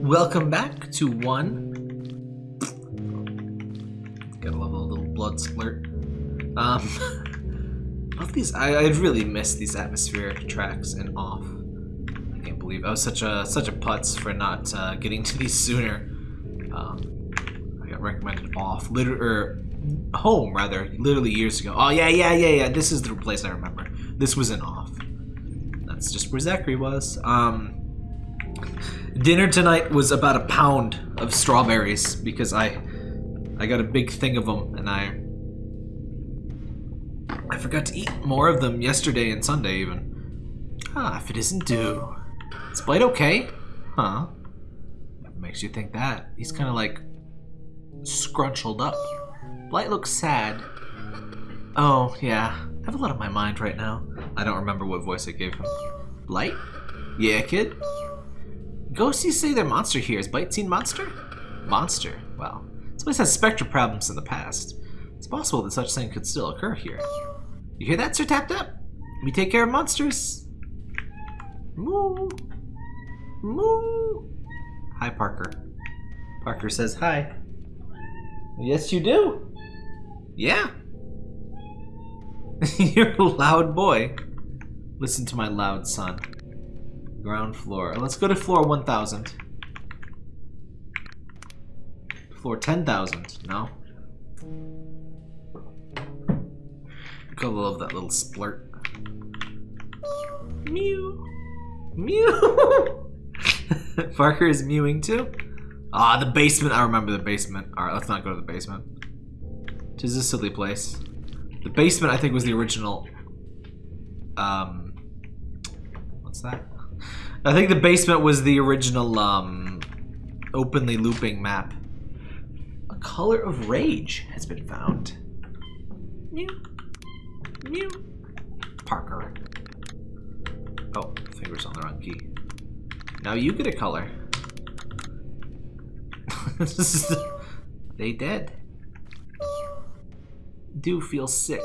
Welcome back to one. Gotta love a little blood splurt. Um, love these. I, I really miss these atmospheric tracks and off. I can't believe I was such a such a putz for not uh, getting to these sooner. Um, I got recommended off, liter or home rather, literally years ago. Oh yeah, yeah, yeah, yeah. This is the place I remember. This was in off. That's just where Zachary was. Um, dinner tonight was about a pound of strawberries because I I got a big thing of them and I I forgot to eat more of them yesterday and Sunday even. Ah, if it isn't due. Is Blight okay? Huh? Makes you think that? He's kind of like scrunchled up. Blight looks sad. Oh, yeah. I have a lot on my mind right now. I don't remember what voice I gave him. Blight? Yeah, kid? Ghosties say they're monster here. Is Bite seen monster? Monster? Well, this place has spectral problems in the past. It's possible that such thing could still occur here. You hear that, Sir Tap Tap? We take care of monsters. Moo. Moo. Hi, Parker. Parker says hi. Yes, you do. Yeah. You're a loud boy. Listen to my loud son. Ground floor. Let's go to floor 1000. Floor 10,000. No. Gotta love that little splurt. Mew. Mew. Parker is mewing too. Ah, the basement. I remember the basement. Alright, let's not go to the basement. Tis a silly place. The basement, I think, was the original... Um... What's that? I think the basement was the original, um... Openly looping map. A color of rage has been found. Mew. Mew. Parker. Oh, fingers on the wrong key. Now you get a color. they dead. Do feel sick.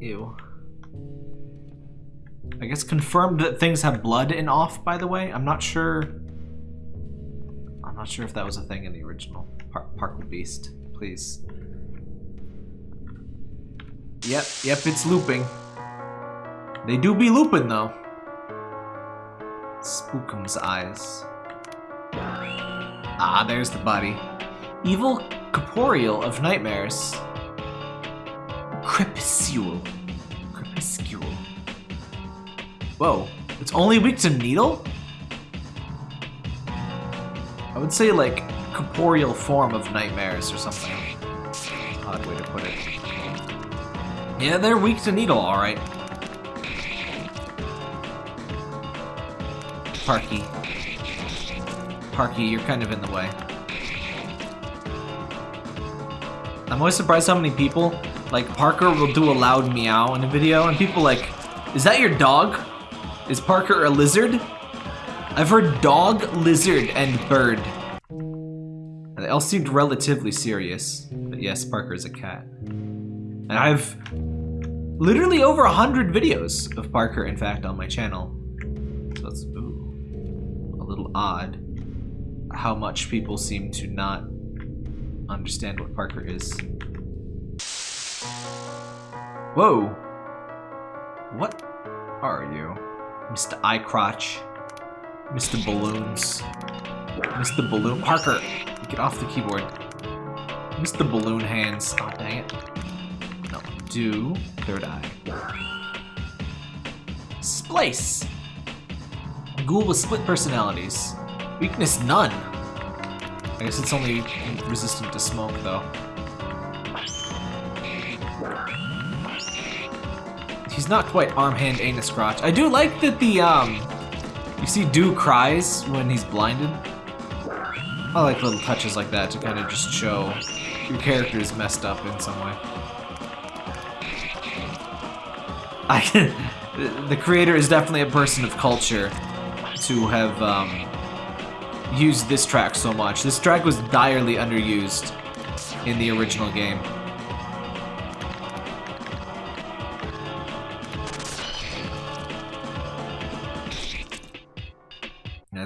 Ew. I guess confirmed that things have blood in off, by the way. I'm not sure. I'm not sure if that was a thing in the original. Park Parker Beast, please. Yep, yep, it's looping. They do be looping, though. Spookums eyes. Ah, there's the body. Evil corporeal of nightmares. Crepuscule. Whoa, it's only weak to needle? I would say like corporeal form of nightmares or something. Odd way to put it. Yeah, they're weak to needle, alright. Parky. Parky, you're kind of in the way. I'm always surprised how many people, like Parker will do a loud meow in a video and people like, is that your dog? Is Parker a lizard? I've heard dog, lizard, and bird. They all seemed relatively serious. But yes, Parker is a cat. And I've literally over a hundred videos of Parker, in fact, on my channel. So it's ooh, a little odd how much people seem to not understand what Parker is. Whoa! What are you? Mr. Eye Crotch. Mr. Balloons. Mr. Balloon. Parker! Get off the keyboard. Mr. Balloon Hands. Oh, dang it. No. Do. Third eye. Splice! Ghoul with split personalities. Weakness none. I guess it's only resistant to smoke, though. He's not quite arm, hand, anus, crotch. I do like that the, um... You see Do cries when he's blinded. I like little touches like that to kind of just show your character is messed up in some way. I the creator is definitely a person of culture to have um, used this track so much. This track was direly underused in the original game.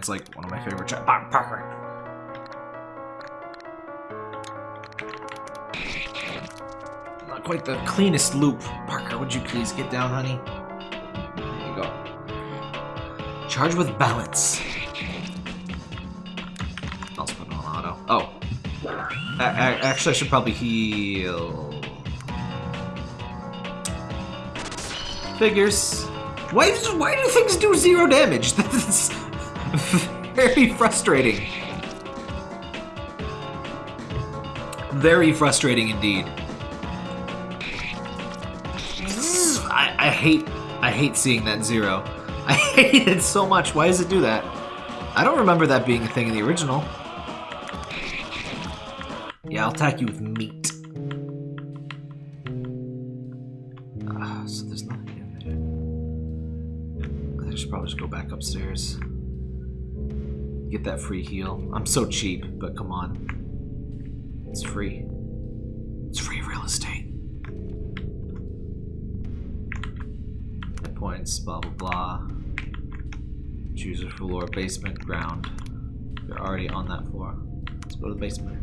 It's like one of my favorite Parker. Not quite the cleanest loop. Parker, would you please get down, honey? There you go. Charge with balance. I'll put on auto. Oh. A- a- actually, I should probably heal. Figures. Why, why do things do zero damage? That's very frustrating. Very frustrating indeed. I, I hate I hate seeing that zero. I hate it so much. Why does it do that? I don't remember that being a thing in the original. Yeah, I'll attack you with meat. Ah, so there's nothing in there. I should probably just go back upstairs. Get that free heal. I'm so cheap, but come on. It's free. It's free real estate. Hit points, blah blah blah. Choose a floor, basement, ground. You're already on that floor. Let's go to the basement.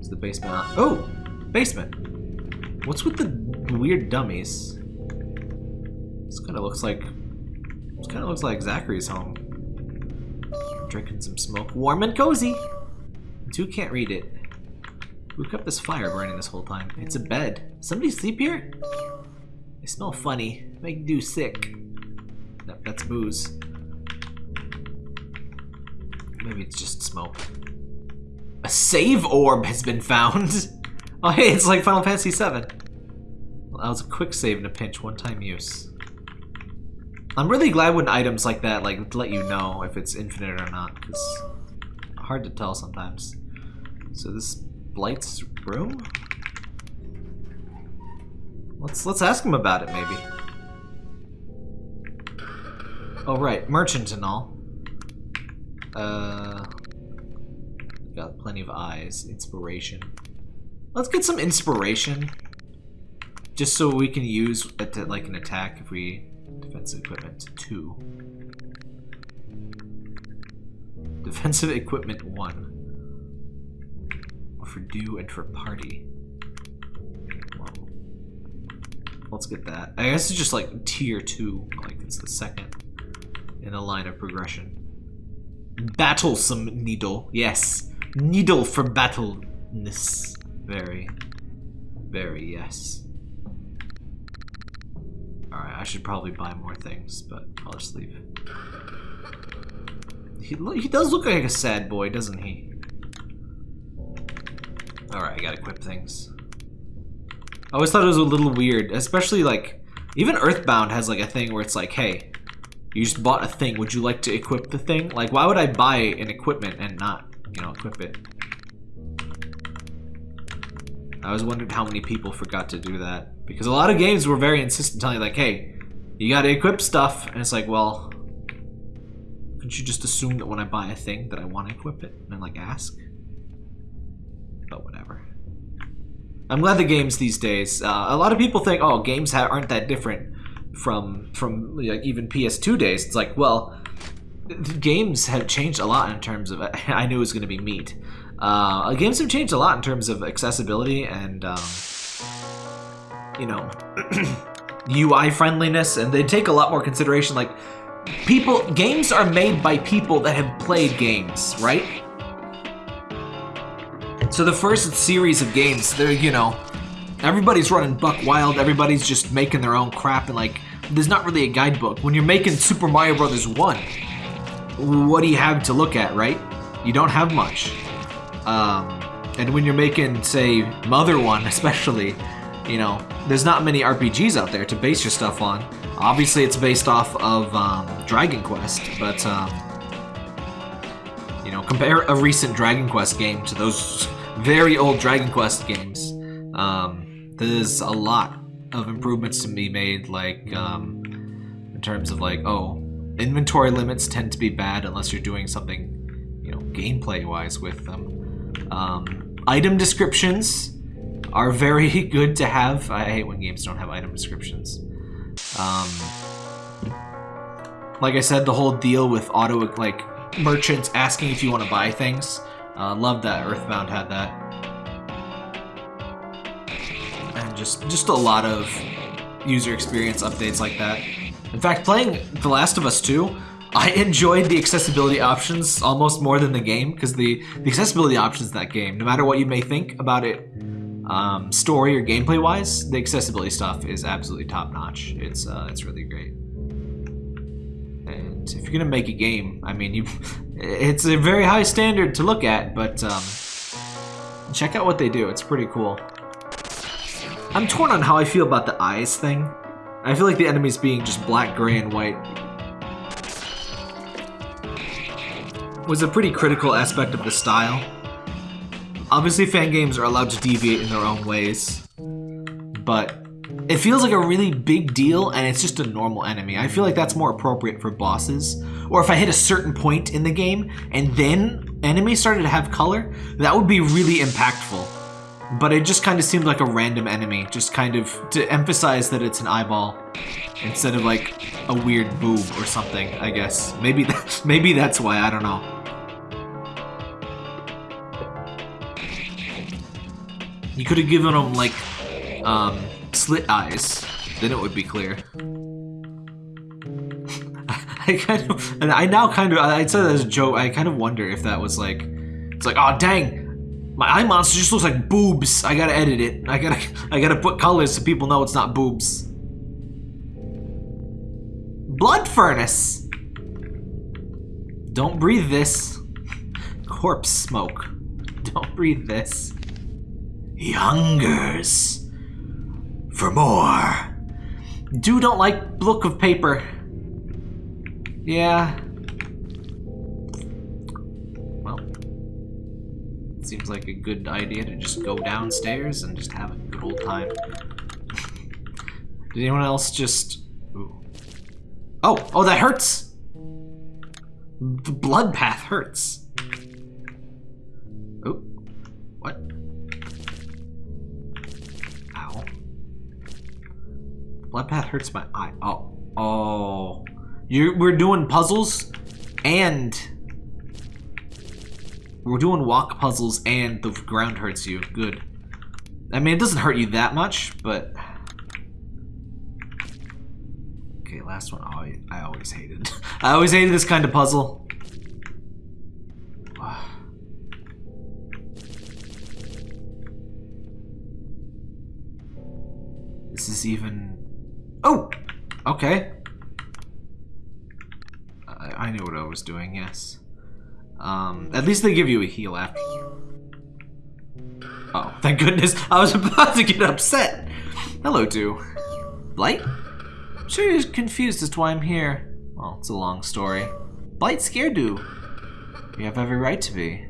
Is the basement on? Oh! Basement! What's with the weird dummies? This kind of looks like... This kind of looks like Zachary's home. Drinking some smoke. Warm and cozy! Two can't read it. Who kept this fire burning this whole time? It's a bed. Somebody sleep here? They smell funny. Make do sick. Nope, that's booze. Maybe it's just smoke. A save orb has been found. Oh, hey, it's like Final Fantasy VII. Well, that was a quick save in a pinch, one-time use. I'm really glad when items like that like let you know if it's infinite or not, because hard to tell sometimes. So this Blight's room? Let's let's ask him about it maybe. Oh right, merchant and all. Uh got plenty of eyes, inspiration. Let's get some inspiration. Just so we can use it to, like an attack if we defensive equipment two. Defensive equipment one. For do and for party. Let's get that. I guess it's just like tier two, like it's the second in a line of progression. Battlesome needle, yes. Needle for battleness. Very, very yes. Should probably buy more things, but I'll just leave. He, he does look like a sad boy, doesn't he? Alright, I gotta equip things. I always thought it was a little weird, especially like, even Earthbound has like a thing where it's like, hey, you just bought a thing, would you like to equip the thing? Like, why would I buy an equipment and not, you know, equip it? I always wondered how many people forgot to do that. Because a lot of games were very insistent telling you like, hey, you gotta equip stuff. And it's like, well, couldn't you just assume that when I buy a thing that I want to equip it? And then like ask? But whatever. I'm glad the games these days, uh, a lot of people think, oh, games aren't that different from from like even PS2 days. It's like, well, games have changed a lot in terms of. I knew it was going to be meat. Uh, games have changed a lot in terms of accessibility and, um, you know, UI friendliness, and they take a lot more consideration. Like, people, games are made by people that have played games, right? So the first series of games, they're, you know, everybody's running buck wild, everybody's just making their own crap, and like, there's not really a guidebook. When you're making Super Mario Brothers 1, what do you have to look at, right? You don't have much. Um, and when you're making, say, Mother 1 especially, you know, there's not many RPGs out there to base your stuff on. Obviously, it's based off of um, Dragon Quest, but, um, you know, compare a recent Dragon Quest game to those very old Dragon Quest games. Um, there's a lot of improvements to be made, like, um, in terms of, like, oh, inventory limits tend to be bad unless you're doing something, you know, gameplay-wise with them. Um, item descriptions are very good to have. I hate when games don't have item descriptions. Um, Like I said, the whole deal with auto like merchants asking if you want to buy things. Uh, love that Earthbound had that. And just just a lot of user experience updates like that. In fact, playing The Last of Us 2, I enjoyed the accessibility options almost more than the game because the, the accessibility options in that game, no matter what you may think about it, um, story or gameplay wise, the accessibility stuff is absolutely top notch. It's uh, it's really great. And if you're gonna make a game, I mean, you, it's a very high standard to look at, but um, check out what they do. It's pretty cool. I'm torn on how I feel about the eyes thing. I feel like the enemies being just black, gray, and white was a pretty critical aspect of the style. Obviously, fan games are allowed to deviate in their own ways, but it feels like a really big deal and it's just a normal enemy. I feel like that's more appropriate for bosses. Or if I hit a certain point in the game and then enemies started to have color, that would be really impactful. But it just kind of seemed like a random enemy, just kind of to emphasize that it's an eyeball instead of like a weird boob or something, I guess. Maybe that, maybe that's why, I don't know. You could have given them like um, slit eyes, then it would be clear. I kind of, and I now kind of, I said that as a joke. I kind of wonder if that was like, it's like, oh dang, my eye monster just looks like boobs. I gotta edit it. I gotta, I gotta put colors so people know it's not boobs. Blood furnace. Don't breathe this. Corpse smoke. Don't breathe this. He hungers for more. Do don't like look of paper. Yeah. Well, seems like a good idea to just go downstairs and just have a good old time. Did anyone else just... Ooh. Oh, oh, that hurts! The blood path hurts. Blood path hurts my eye. Oh, oh. You, we're doing puzzles and we're doing walk puzzles and the ground hurts you. Good. I mean, it doesn't hurt you that much, but... Okay, last one. I, I always hated. I always hated this kind of puzzle. This is even Oh! Okay. I, I knew what I was doing, yes. Um, at least they give you a heal after. Oh, thank goodness. I was about to get upset. Hello, Do. Blight? I'm sure you're confused as to why I'm here. Well, it's a long story. Blight scared Do. You have every right to be.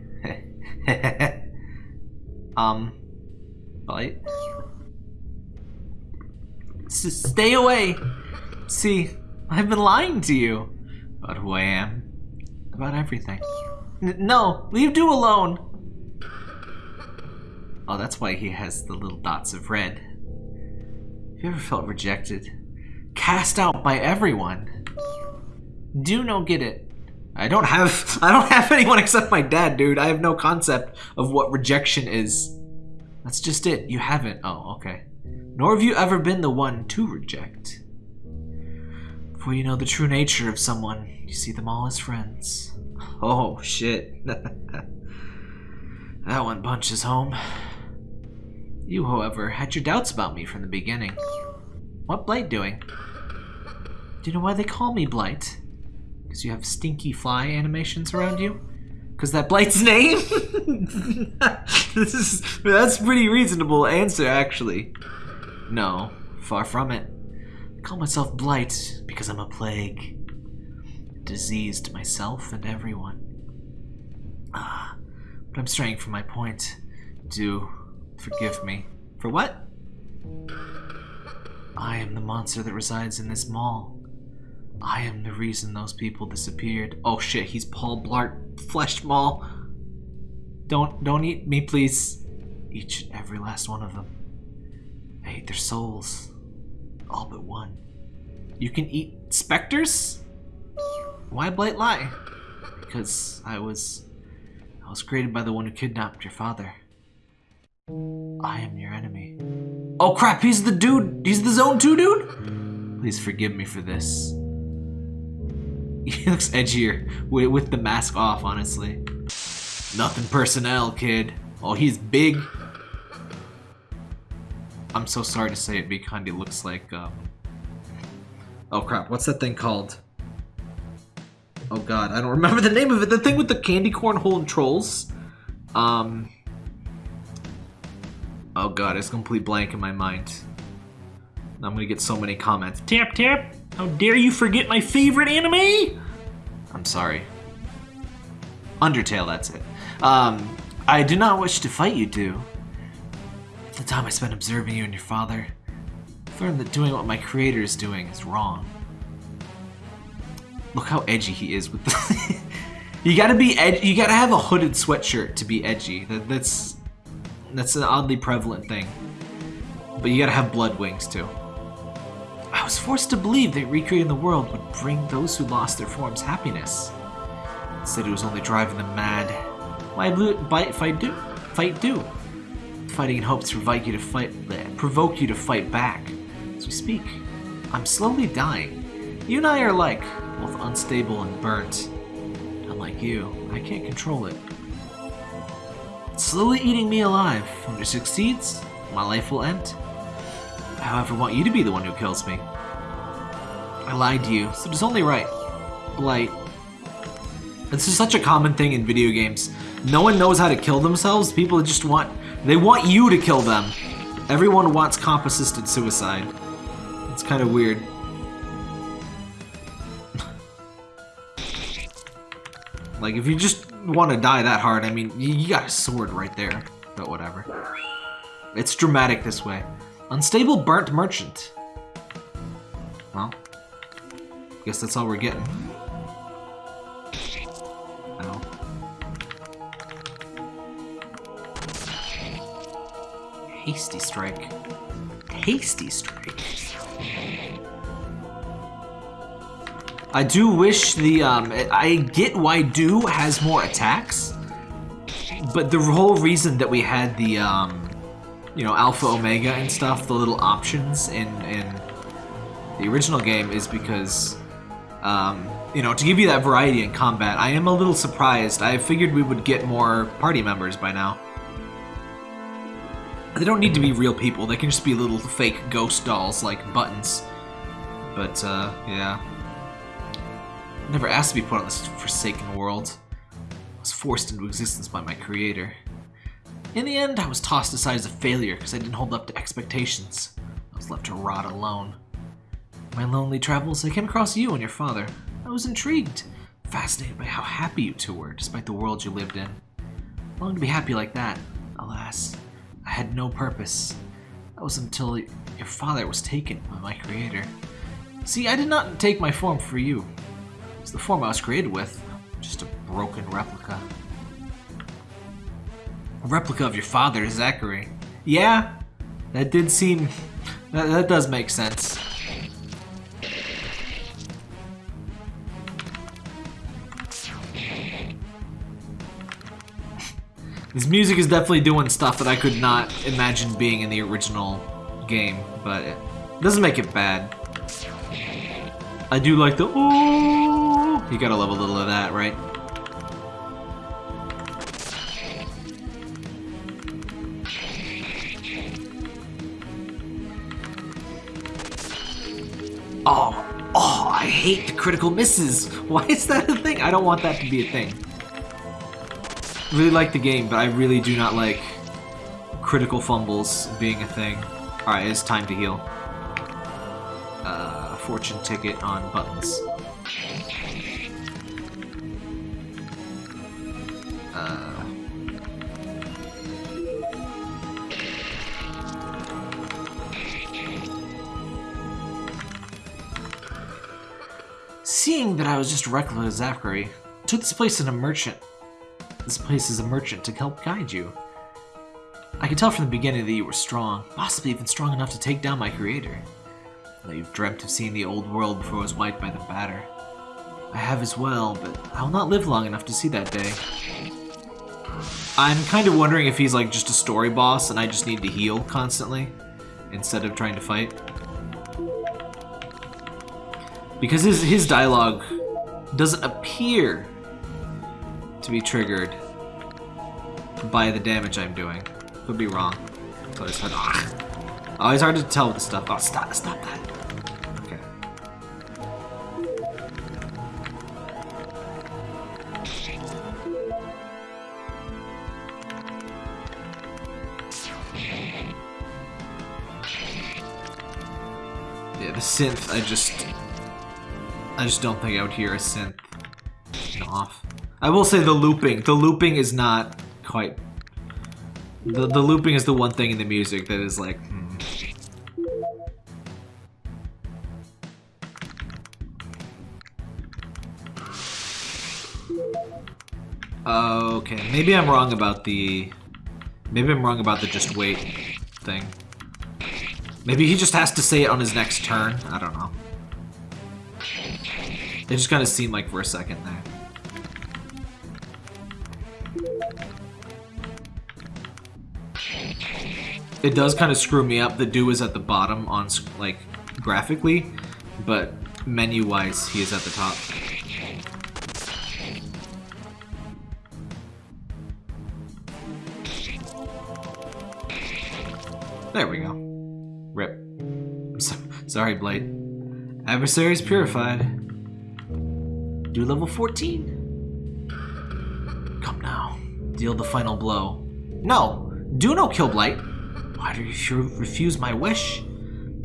um, Blight? Stay away. See, I've been lying to you about who I am, about everything. N no, leave Do alone. Oh, that's why he has the little dots of red. Have you ever felt rejected? Cast out by everyone? Do no get it. I don't have I don't have anyone except my dad, dude. I have no concept of what rejection is. That's just it. You haven't. Oh, okay nor have you ever been the one to reject. For you know the true nature of someone, you see them all as friends. Oh, shit. that one punches home. You, however, had your doubts about me from the beginning. What Blight doing? Do you know why they call me Blight? Because you have stinky fly animations around you? Because that Blight's name? this is that's pretty reasonable answer, actually. No, far from it. I call myself Blight because I'm a plague. Diseased myself and everyone. Ah, but I'm straying from my point. Do forgive me. For what? I am the monster that resides in this mall. I am the reason those people disappeared. Oh shit, he's Paul Blart Flesh Mall. Don't don't eat me, please. Each and every last one of them. I hate their souls. All but one. You can eat specters? Why Blight lie? Because I was... I was created by the one who kidnapped your father. I am your enemy. Oh crap, he's the dude! He's the Zone 2 dude? Please forgive me for this. He looks edgier with, with the mask off, honestly. Nothing personnel, kid. Oh, he's big. I'm so sorry to say it, but he kinda looks like, um... Oh crap, what's that thing called? Oh god, I don't remember the name of it. The thing with the candy corn hole and trolls. Um... Oh god, it's complete blank in my mind. I'm gonna get so many comments. Tap tap! How dare you forget my favorite anime? I'm sorry. Undertale, that's it. Um, I do not wish to fight you two. Time I spent observing you and your father, I've learned that doing what my creator is doing is wrong. Look how edgy he is with the... you gotta be ed you gotta have a hooded sweatshirt to be edgy. That, that's that's an oddly prevalent thing. But you gotta have blood wings too. I was forced to believe that recreating the world would bring those who lost their forms happiness. Instead, it was only driving them mad. Why fight do? Fight do? Fighting in hopes to provoke you to fight, provoke you to fight back. As we speak, I'm slowly dying. You and I are alike, both unstable and burnt. Unlike you, I can't control it. It's slowly eating me alive. When it succeeds, my life will end. I, however, want you to be the one who kills me. I lied to you, so it is only right. Blight. This is such a common thing in video games. No one knows how to kill themselves. People just want... They want you to kill them. Everyone wants comp-assisted suicide. It's kind of weird. like, if you just want to die that hard, I mean, you got a sword right there. But whatever. It's dramatic this way. Unstable burnt merchant. Well, guess that's all we're getting. Hasty strike. Hasty strike. I do wish the, um, I get why Do has more attacks, but the whole reason that we had the, um, you know, Alpha Omega and stuff, the little options in, in the original game is because, um, you know, to give you that variety in combat, I am a little surprised. I figured we would get more party members by now. They don't need to be real people, they can just be little fake ghost dolls like buttons. But, uh, yeah. Never asked to be put on this forsaken world. I was forced into existence by my creator. In the end, I was tossed aside as a failure because I didn't hold up to expectations. I was left to rot alone. In my lonely travels, I came across you and your father. I was intrigued, fascinated by how happy you two were, despite the world you lived in. I longed to be happy like that. Alas, I had no purpose. That was until your father was taken by my creator. See, I did not take my form for you. It's the form I was created with, just a broken replica. A replica of your father, Zachary. Yeah, that did seem... That, that does make sense. This music is definitely doing stuff that I could not imagine being in the original game, but it doesn't make it bad. I do like the ooh. You gotta love a little of that, right? Oh, oh, I hate the critical misses. Why is that a thing? I don't want that to be a thing. Really like the game, but I really do not like critical fumbles being a thing. Alright, it's time to heal. Uh, fortune ticket on buttons. Uh, Seeing that I was just reckless Zachary, took this place in a merchant. This place is a merchant to help guide you. I could tell from the beginning that you were strong, possibly even strong enough to take down my creator. That you've dreamt of seeing the old world before it was wiped by the batter. I have as well, but I will not live long enough to see that day. I'm kind of wondering if he's like just a story boss and I just need to heal constantly instead of trying to fight. Because his, his dialogue doesn't appear to be triggered by the damage I'm doing. Could be wrong. It's always hard. Ah. Always hard to tell with the stuff. Oh, stop! Stop that. Okay. Yeah, the synth. I just, I just don't think I would hear a synth off. I will say the looping. The looping is not quite the, the looping is the one thing in the music that is like, hmm. Okay, maybe I'm wrong about the... Maybe I'm wrong about the just wait thing. Maybe he just has to say it on his next turn. I don't know. It just kind of seemed like for a second there. It does kind of screw me up. The do is at the bottom on like graphically, but menu-wise, he is at the top. There we go. Rip. So sorry, Blight. Adversaries purified. Do level 14. Come now. Deal the final blow. No! Do no kill Blight! Why do you refuse my wish?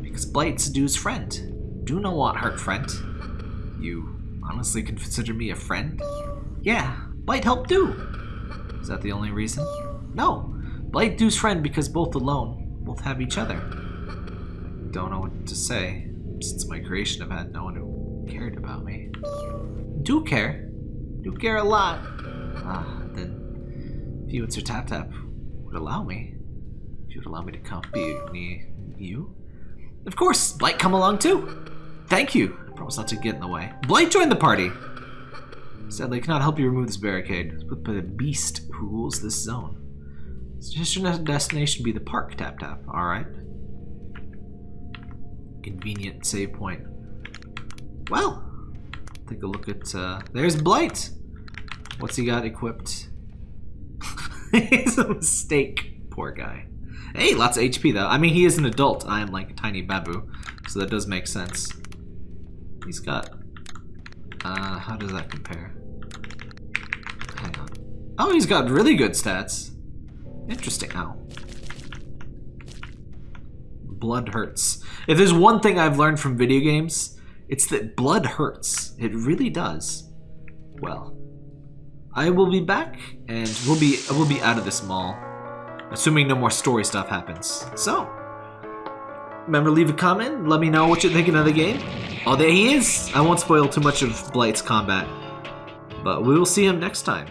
Because Blight's Du's friend. Do not want hurt friend. You honestly consider me a friend? Yeah, Blight helped Do. Is that the only reason? No, Blight Du's friend because both alone, both have each other. Don't know what to say. Since my creation, I've had no one who cared about me. Do care. Do care a lot. Ah, then if you and Sir Tap Tap would allow me, if you would allow me to be you? Of course, Blight come along too. Thank you. I promise not to get in the way. Blight joined the party. Sadly, I cannot help you remove this barricade. Put by the beast who rules this zone. Suggest your destination be the park, Tap Tap. Alright. Convenient save point. Well, take a look at, uh, there's Blight. What's he got equipped? it's a mistake. Poor guy. Hey, lots of HP though. I mean, he is an adult. I am like a tiny babu, so that does make sense. He's got... Uh, how does that compare? Hang on. Oh, he's got really good stats. Interesting. How? Blood hurts. If there's one thing I've learned from video games, it's that blood hurts. It really does. Well, I will be back, and we'll be we'll be out of this mall assuming no more story stuff happens. So, remember leave a comment, let me know what you're thinking of the game. Oh, there he is! I won't spoil too much of Blight's combat, but we will see him next time.